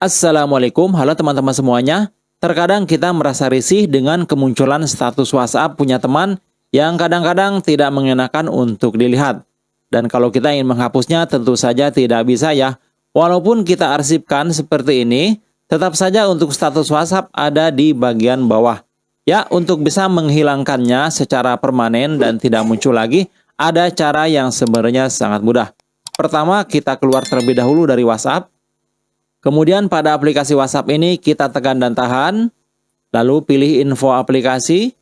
Assalamualaikum, halo teman-teman semuanya. Terkadang kita merasa risih dengan kemunculan status WhatsApp punya teman yang kadang-kadang tidak mengenakan untuk dilihat. Dan kalau kita ingin menghapusnya tentu saja tidak bisa ya. Walaupun kita arsipkan seperti ini, tetap saja untuk status WhatsApp ada di bagian bawah. Ya, untuk bisa menghilangkannya secara permanen dan tidak muncul lagi, ada cara yang sebenarnya sangat mudah. Pertama, kita keluar terlebih dahulu dari WhatsApp. Kemudian pada aplikasi WhatsApp ini kita tekan dan tahan, lalu pilih info aplikasi,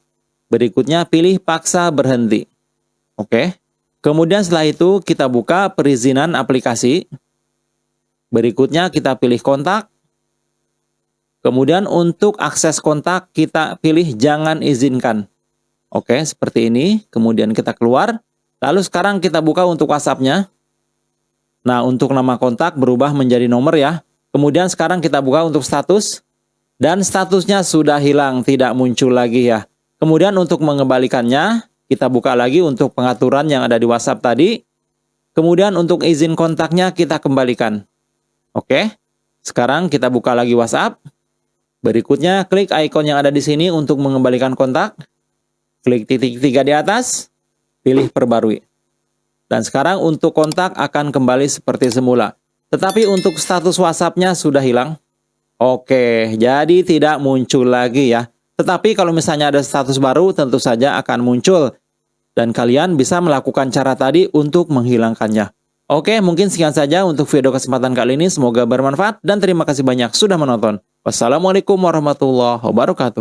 berikutnya pilih paksa berhenti. Oke. Kemudian setelah itu kita buka perizinan aplikasi. Berikutnya kita pilih kontak. Kemudian untuk akses kontak kita pilih jangan izinkan. Oke, seperti ini. Kemudian kita keluar. Lalu sekarang kita buka untuk WhatsApp-nya. Nah, untuk nama kontak berubah menjadi nomor ya. Kemudian sekarang kita buka untuk status. Dan statusnya sudah hilang, tidak muncul lagi ya. Kemudian untuk mengembalikannya, kita buka lagi untuk pengaturan yang ada di WhatsApp tadi. Kemudian untuk izin kontaknya kita kembalikan. Oke, sekarang kita buka lagi WhatsApp. Berikutnya klik ikon yang ada di sini untuk mengembalikan kontak. Klik titik tiga di atas, pilih perbarui. Dan sekarang untuk kontak akan kembali seperti semula. Tetapi untuk status WhatsApp-nya sudah hilang. Oke, jadi tidak muncul lagi ya. Tetapi kalau misalnya ada status baru tentu saja akan muncul. Dan kalian bisa melakukan cara tadi untuk menghilangkannya. Oke, mungkin sekian saja untuk video kesempatan kali ini. Semoga bermanfaat dan terima kasih banyak sudah menonton. Wassalamualaikum warahmatullahi wabarakatuh.